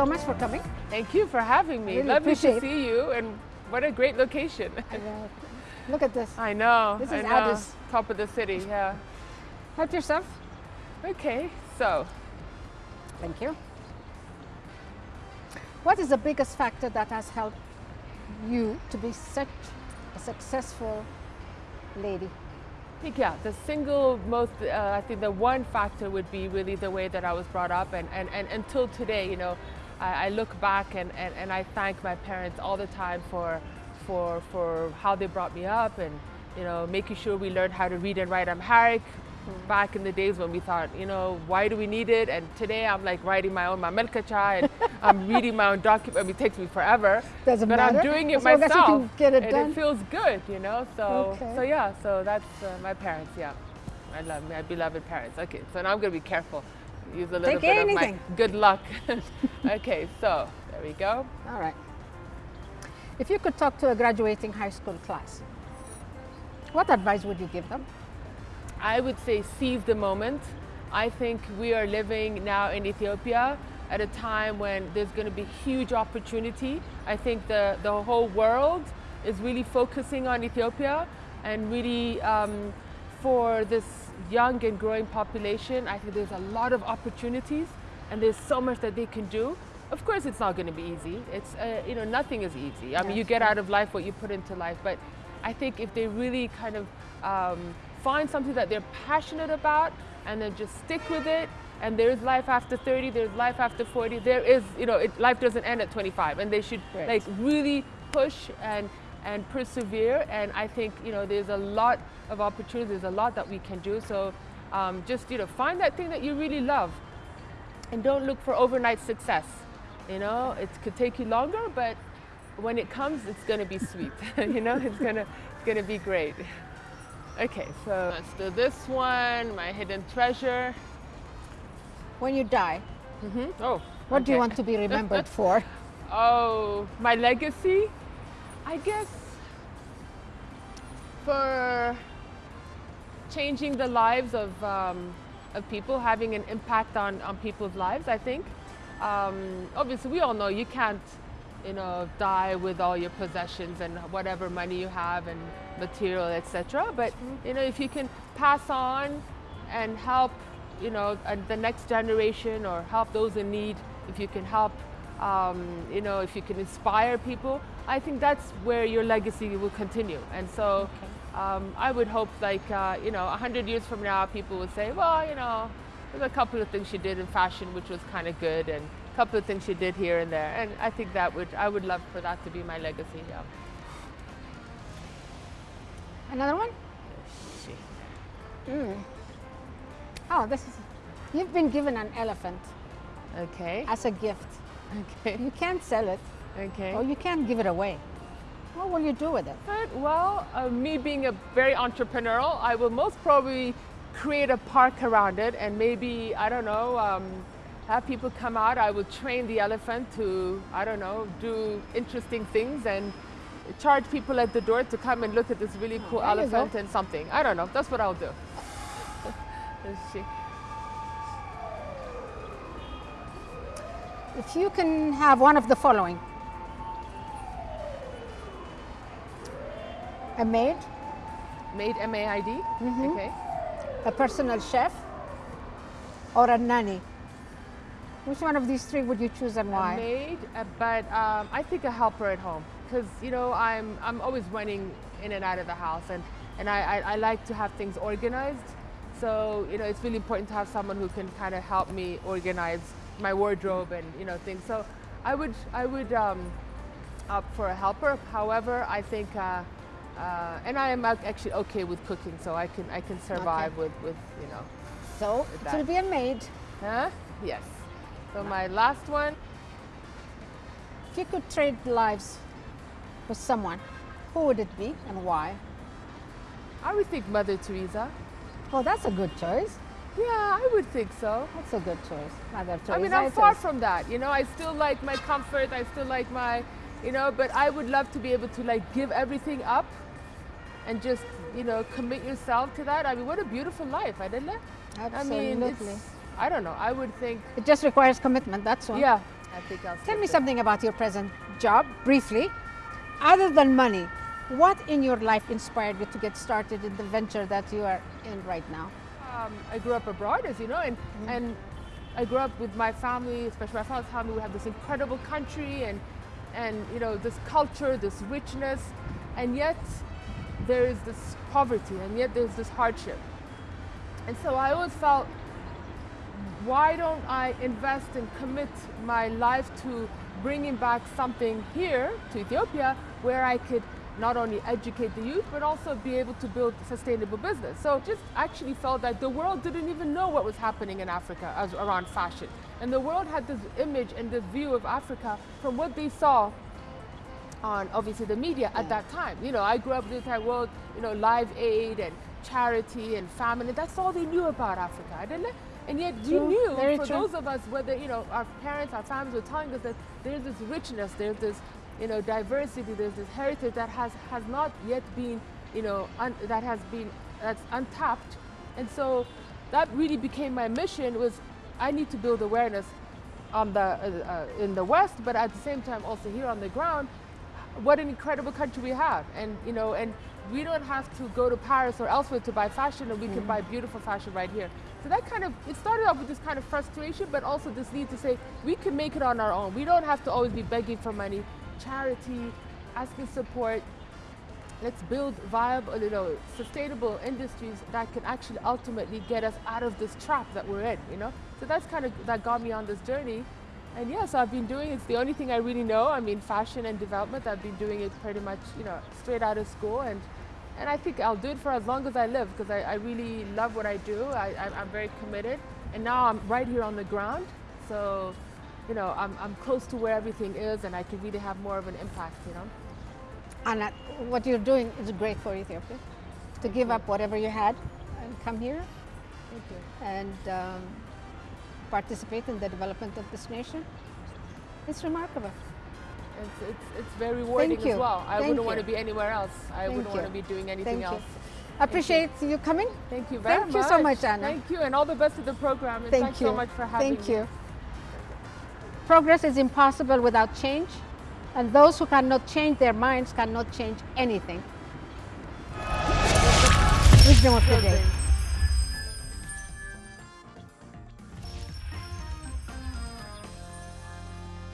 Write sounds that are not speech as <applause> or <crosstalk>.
so much for coming. Thank you for having me. Really Lovely to see you, and what a great location. Look at this. I know. This is know. Addis. Top of the city. Yeah. Help yourself. Okay. So, Thank you. What is the biggest factor that has helped you to be such a successful lady? I think yeah, the single most, uh, I think the one factor would be really the way that I was brought up, and and, and until today, you know, I, I look back and, and, and I thank my parents all the time for for for how they brought me up, and you know, making sure we learned how to read and write Amharic. Back in the days when we thought, you know, why do we need it? And today I'm like writing my own Mamelkacha and <laughs> I'm reading my own document. I mean, it takes me forever. Doesn't but matter. I'm doing it As long as you myself. can get it and done. it feels good, you know. So Okay. so yeah, so that's uh, my parents. Yeah, I love my beloved parents. Okay, so now I'm gonna be careful. Use a little Take bit anything. of my good luck. <laughs> okay, so there we go. All right. If you could talk to a graduating high school class, what advice would you give them? I would say seize the moment. I think we are living now in Ethiopia at a time when there's going to be huge opportunity. I think the, the whole world is really focusing on Ethiopia and really um, for this young and growing population, I think there's a lot of opportunities and there's so much that they can do. Of course, it's not going to be easy. It's, uh, you know, nothing is easy. I mean, you get out of life what you put into life, but I think if they really kind of um, find something that they're passionate about and then just stick with it and there's life after 30 there's life after 40 there is you know it, life doesn't end at 25 and they should Right. like really push and and persevere. And i think you know there's a lot of opportunities there's a lot that we can do. So um, just you know find that thing that you really love and don't look for overnight success. You know it could take you longer but when it comes it's going to be sweet. <laughs> You know it's going to it's going to be great. Okay so let's do this one my hidden treasure. When you die, hmm oh what do you want to be remembered for? <laughs> Oh, my legacy? I guess for changing the lives of, um, of people, having an impact on, on people's lives, I think. Um, obviously, we all know you can't, you know, die with all your possessions and whatever money you have and material, etc. But, you know, if you can pass on and help, you know, uh, the next generation or help those in need, if you can help, um, you know, if you can inspire people, I think that's where your legacy will continue. And so um, I would hope like, uh, you know, 100 years from now, people would say, well, you know, there's a couple of things she did in fashion which was kind of good and a couple of things she did here and there. And I think that would, I would love for that to be my legacy, yeah. Another one? Mm. Oh, this is. You've been given an elephant Okay, as a gift. Okay, You can't sell it, okay. or you can't give it away. What will you do with it? But, well, uh, me being a very entrepreneurial, I will most probably create a park around it and maybe, I don't know, um, have people come out. I will train the elephant to, I don't know, do interesting things and charge people at the door to come and look at this really cool there elephant and something. I don't know, that's what I'll do. <laughs> Let's see. If you can have one of the following a maid, Maid M-A-I-D? Okay. a personal chef, or a nanny, which one of these three would you choose and why? maid, uh, but um, I think a helper at home because you know I'm I'm always running in and out of the house, and and I, I, I like to have things organized. So you know it's really important to have someone who can kind of help me organize my wardrobe and you know things. So I would I would um, opt for a helper. However, I think. Uh, uh, and I am actually okay with cooking, so I can I can survive with, with you know, So it will be a maid. huh? Yes. So my last one, If you could trade lives with someone, who would it be and why? I would think Mother Teresa. Well, that's a good choice. Yeah, I would think so. That's a good choice. Mother Teresa. I mean, I'm it far is. from that. You know, I still like my comfort. I still like my, you know, but I would love to be able to like give everything up and just, you know, commit yourself to that. I mean, what a beautiful life, I didn't it? I mean, Absolutely. it's, I don't know. I would think, It just requires commitment. That's all. yeah, I think I'll Tell me with- something about your present job, briefly. Other than money, what in your life inspired you to get started in the venture that you are in right now? Um, I grew up abroad, as you know, and and I grew up with my family, especially my father's family. We have this incredible country, and and you know this culture, this richness, and yet there is this poverty, and yet there's this hardship. And so I always felt, why don't I invest and commit my life to bringing back something here to Ethiopia where I could not only educate the youth but also be able to build sustainable business. So just actually felt that the world didn't even know what was happening in Africa as around fashion. And the world had this image and this view of Africa from what they saw on obviously the media at that time. You know, I grew up in the entire world, you know, Live Aid and charity and famine, and that's all they knew about Africa, didn't it? And yet we True, knew, for true. those of us, whether, you know, our parents, our families were telling us that there's this richness, there's this, you know, diversity, there's this heritage that has, has not yet been, you know, un, that has been, that's untapped. And so that really became my mission was I need to build awareness on the, uh, uh, in the West, but at the same time also here on the ground, what an incredible country we have. And, you know, and we don't have to go to Paris or elsewhere to buy fashion, and we can buy beautiful fashion right here. So that kind of, it started off with this kind of frustration, but also this need to say, we can make it on our own. We don't have to always be begging for money. Charity, asking support, let's build viable, you know, sustainable industries that can actually ultimately get us out of this trap that we're in, you know? So that's kind of, that got me on this journey. And yes, I've been doing, it's the only thing I really know. I mean, fashion and development, I've been doing it pretty much, you know, straight out of school. And, and I think I'll do it for as long as I live because I, I really love what I do. I, I, I'm very committed. And now I'm right here on the ground. So, you know, I'm, I'm close to where everything is and I can really have more of an impact, you know? And what you're doing is great for Ethiopia. To give up whatever you had and come here Thank you. and um, participate in the development of this nation. It's remarkable. It's, it's, it's very rewarding you. as well. I Thank wouldn't want to be anywhere else. I Thank wouldn't want to be doing anything Thank you. Appreciate you coming. Thank you very Thank much. you so much, Anna. Thank you, and all the best to the program. And Thank thanks you. so much for having Thank me. you. Progress is impossible without change, and those who cannot change their minds cannot change anything. Wisdom of the day.